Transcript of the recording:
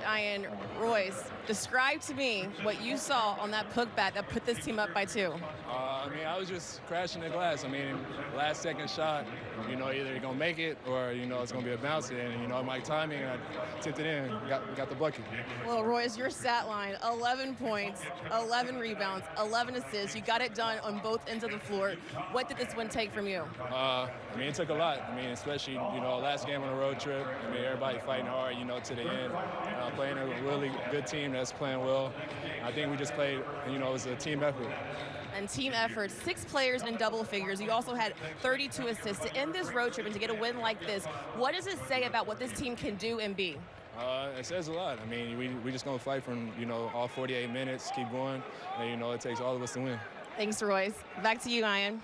Ian Royce, describe to me what you saw on that putback that put this team up by two. Uh, I mean, I was just crashing the glass. I mean, last second shot, you know, either you're going to make it or, you know, it's going to be a bounce. And, you know, my timing, I tipped it in, got, got the bucket. Well, Royce, your stat line 11 points, 11 rebounds, 11 assists. You got it done on both ends of the floor. What did this win take from you? Uh, I mean, it took a lot. I mean, especially, you know, last game on a road trip. I mean, everybody fighting hard, you know, to the end. Uh, playing a really good team that's playing well. I think we just played, you know, it was a team effort. And team effort, six players in double figures. You also had 32 assists to end this road trip and to get a win like this. What does it say about what this team can do and be? Uh, it says a lot. I mean, we we just gonna fight from you know all 48 minutes, keep going, and you know it takes all of us to win. Thanks, Royce. Back to you, Ian.